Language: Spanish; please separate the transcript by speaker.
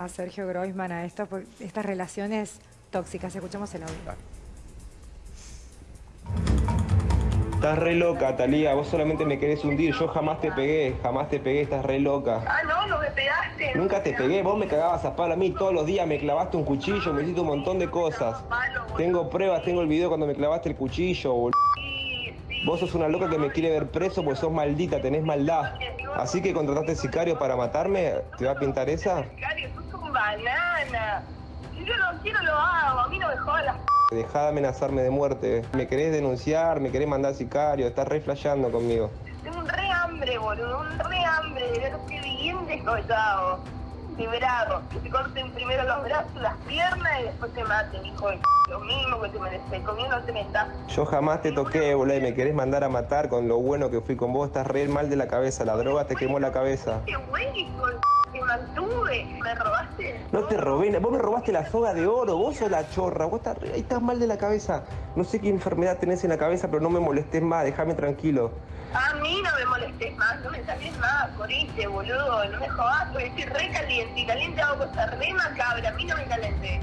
Speaker 1: a Sergio Groisman a esto, por estas relaciones tóxicas. Escuchamos el audio.
Speaker 2: Estás re loca, Talía, vos solamente me querés hundir, yo jamás te pegué, jamás te pegué, estás re loca.
Speaker 3: Ah, no, no me pegaste.
Speaker 2: Nunca te pegué, vos me cagabas a palo a mí todos los días, me clavaste un cuchillo, me hiciste un montón de cosas. Tengo pruebas, tengo el video cuando me clavaste el cuchillo, boludo. Vos sos una loca que me quiere ver preso porque sos maldita, tenés maldad. Así que contrataste sicario para matarme, ¿te va a pintar esa?
Speaker 3: Banana. Si yo no quiero, lo hago. A mí no me jodas.
Speaker 2: Dejá de amenazarme de muerte. Me querés denunciar, me querés mandar sicario, estás re flasheando conmigo.
Speaker 3: Tengo un re hambre, boludo. Un re hambre. De ver que bien descollado. Librado. Que te corten primero los brazos, las piernas y después te maten, hijo de p. Lo mismo que te mereces. Conmigo no te metas.
Speaker 2: Yo jamás te toqué, boludo, y me querés mandar a matar con lo bueno que fui con vos. Estás re mal de la cabeza, la droga te quemó la cabeza.
Speaker 3: Qué güey, hijo de Me robaste.
Speaker 2: No te robé, vos me robaste la soga de oro, vos sos la chorra, vos estás, re- ahí estás mal de la cabeza. No sé qué enfermedad tenés en la cabeza, pero no me molestes más, déjame tranquilo.
Speaker 3: A mí no me molestes más, no me saques más, coriste, boludo, no me jodas, porque estoy re caliente y caliente hago cosas re macabras, a mí no me calenté.